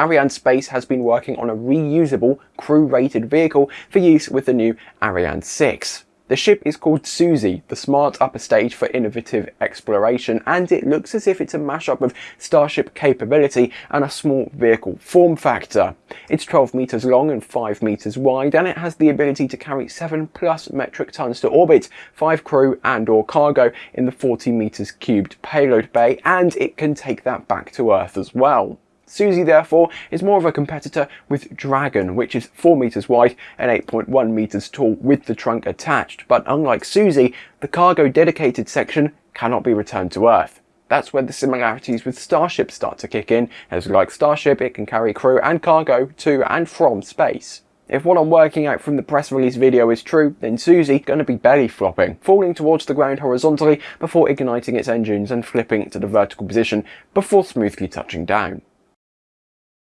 Arianespace has been working on a reusable, crew-rated vehicle for use with the new Ariane 6. The ship is called SUSIE, the smart upper stage for innovative exploration, and it looks as if it's a mashup of Starship capability and a small vehicle form factor. It's 12 metres long and 5 metres wide, and it has the ability to carry 7 plus metric tons to orbit, 5 crew and or cargo in the 40 metres cubed payload bay, and it can take that back to Earth as well. SUSIE therefore is more of a competitor with Dragon, which is 4 metres wide and 8.1 metres tall with the trunk attached, but unlike SUSIE, the cargo dedicated section cannot be returned to Earth. That's where the similarities with Starship start to kick in, as like Starship it can carry crew and cargo to and from space. If what I'm working out from the press release video is true, then SUSIE gonna be belly flopping, falling towards the ground horizontally before igniting its engines and flipping to the vertical position before smoothly touching down.